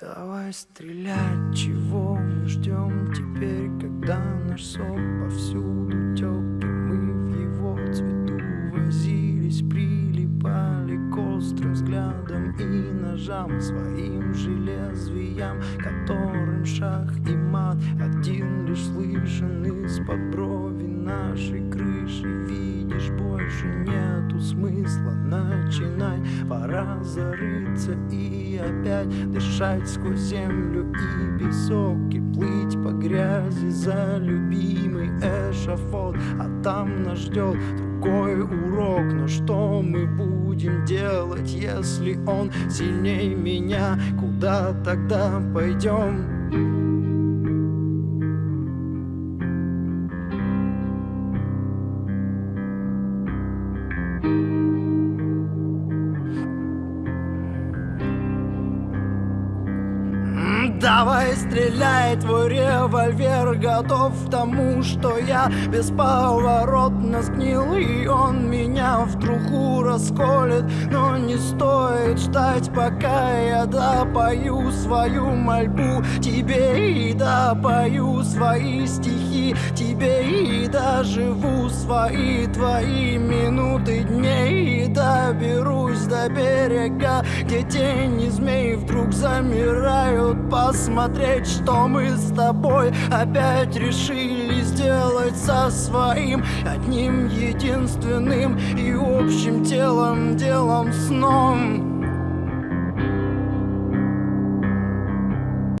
Давай стрелять, чего мы ждем теперь, когда наш сок повсюду тек, и мы в его цвету возились, прилипали к острым взглядам и ножам своим железвиям, которым шах и мат один лишь слышен из-под смысла начинать, пора зарыться и опять дышать сквозь землю и песок И плыть по грязи за любимый эшафот А там нас ждет другой урок Но что мы будем делать, если он сильнее меня? Куда тогда пойдем? Давай стреляй, твой револьвер готов к тому, что я бесповоротно сгнил И он меня в труху расколет, но не стоит ждать, пока я допою свою мольбу. Тебе и допою свои стихи, тебе и доживу свои твои минуты дней. И доберусь до берега, где тени змей вдруг замирают по посмотреть, что мы с тобой опять решили сделать со своим одним единственным и общим телом, делом, сном.